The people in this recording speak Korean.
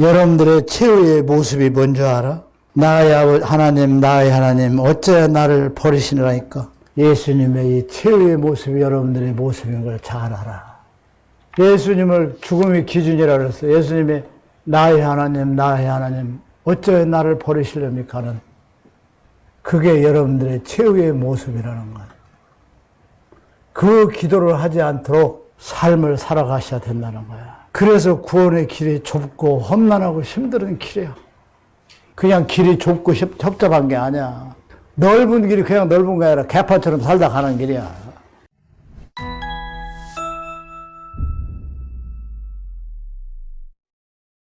여러분들의 최후의 모습이 뭔지 알아? 나의 하나님, 나의 하나님, 어째 나를 버리시느라니까. 예수님의 이 최후의 모습이 여러분들의 모습인 걸 잘 알아. 예수님을 죽음의 기준이라 그랬어요. 예수님이 나의 하나님, 나의 하나님, 어째 나를 버리시렵니까? 하는 그게 여러분들의 최후의 모습이라는 거야. 그 기도를 하지 않도록 삶을 살아가셔야 된다는 거야. 그래서 구원의 길이 좁고 험난하고 힘든 길이야. 그냥 길이 좁고 협- 협잡한 게 아니야. 넓은 길이 그냥 넓은 게 아니라 개판처럼 살다 가는 길이야.